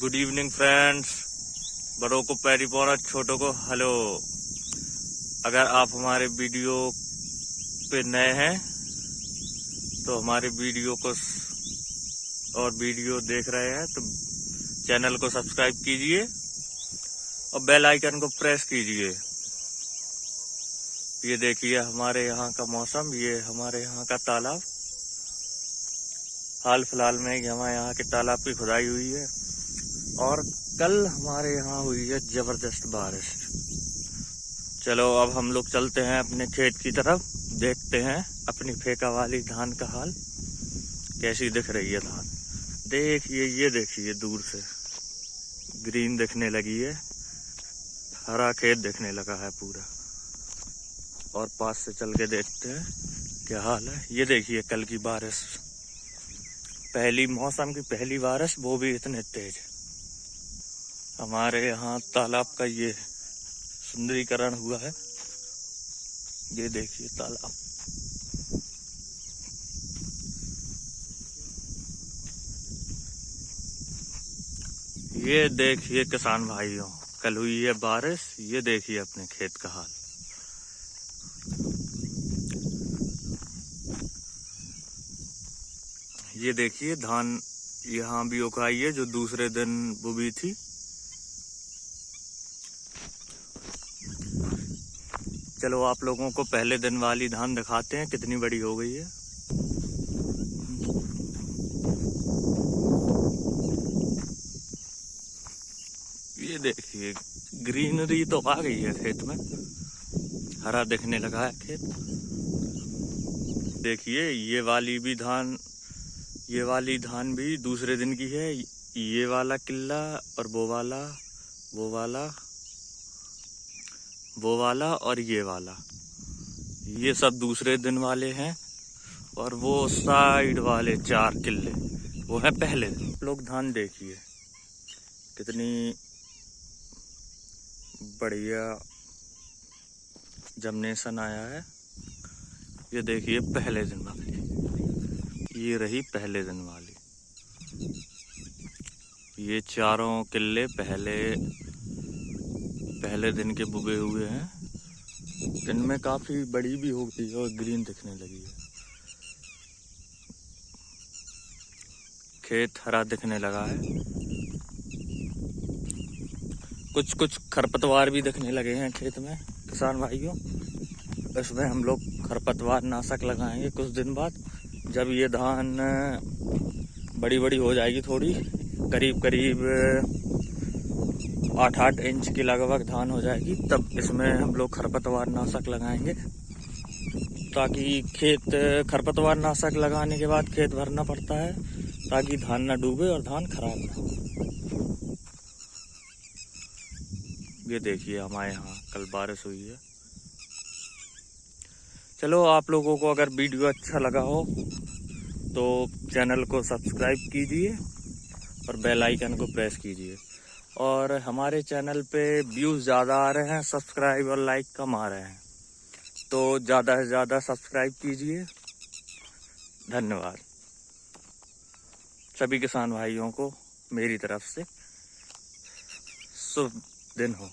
Good evening friends बड़ों को, पैरी पौना छोटों को हेलो अगर आप हमारे वीडियो पे नए हैं तो हमारे वीडियो को और वीडियो देख रहे हैं तो चैनल को सब्सक्राइब कीजिए और बेल आइकन को प्रेस कीजिए। ये देखिए, हमारे यहाँ का मौसम, ये हमारे यहाँ का तालाब। हाल फ़िलहाल में हमारे यहाँ के तालाब की खुदाई हुई है। और कल हमारे यहाँ हुई है ज़बरदस्त बारिश। चलो, अब हम लोग चलते हैं अपने खेत की तरफ़, देखते हैं अपनी फेंका वाली धान का हाल, कैसी दिख रही है धान। देखिए, ये देखिए दूर से, ग्रीन दिखने लगी है, हरा खेत दिखने लगा है पूरा। और पास से चल के देखते हैं क्या हाल है। ये देखिए कल की बारिश, पहली, मौसम की पहली बारिश, वो भी इतने तेज। हमारे यहाँ तालाब का ये सुंदरीकरण हुआ है। ये देखिए तालाब। ये देखिए किसान भाइयों, कल हुई है बारिश, ये देखिए अपने खेत का हाल। ये देखिए धान यहाँ भी उगाई है, जो दूसरे दिन बुबी थी। चलो आप लोगों को पहले दिन वाली धान दिखाते हैं, कितनी बड़ी हो गई है। ये देखिए, ग्रीनरी तो आ गई है खेत में। हरा दिखने लगा है खेत। देखिए, ये वाली भी धान, ये वाली धान भी दूसरे दिन की है। ये वाला किला और वो वाला वो वाला। वो वाला और ये वाला। ये सब दूसरे दिन वाले हैं और वो साइड वाले चार किले, वो है पहले दिन। लोग धान देखिए, कितनी बढ़िया जमनेशन आया है। ये देखिए पहले दिन वाली, ये रही पहले दिन वाली। ये चारों किले पहले पहले दिन के बुगे हुए हैं। दिन में काफ़ी बड़ी भी हो गई और ग्रीन दिखने लगी है। खेत हरा दिखने लगा है। कुछ कुछ खरपतवार भी दिखने लगे हैं खेत में, किसान भाइयों। इसमें हम लोग खरपतवार नाशक लगाएँगे कुछ दिन बाद। जब ये धान बड़ी बड़ी हो जाएगी थोड़ी करीब करीब आठ आठ इंच की लगभग धान हो जाएगी, तब इसमें हम लोग खरपतवार नाशक लगाएँगे। ताकि खेत, खरपतवार नाशक लगाने के बाद खेत भरना पड़ता है, ताकि धान ना डूबे और धान खराब ना ये देखिए, हमारे यहाँ कल बारिश हुई है। चलो, आप लोगों को अगर वीडियो अच्छा लगा हो तो चैनल को सब्सक्राइब कीजिए और बेल आइकन को प्रेस कीजिए। और हमारे चैनल पे व्यूज़ ज़्यादा आ रहे हैं, सब्सक्राइब और लाइक कम आ रहे हैं। तो ज़्यादा से ज़्यादा सब्सक्राइब कीजिए। धन्यवाद। सभी किसान भाइयों को मेरी तरफ़ से शुभ दिन हो।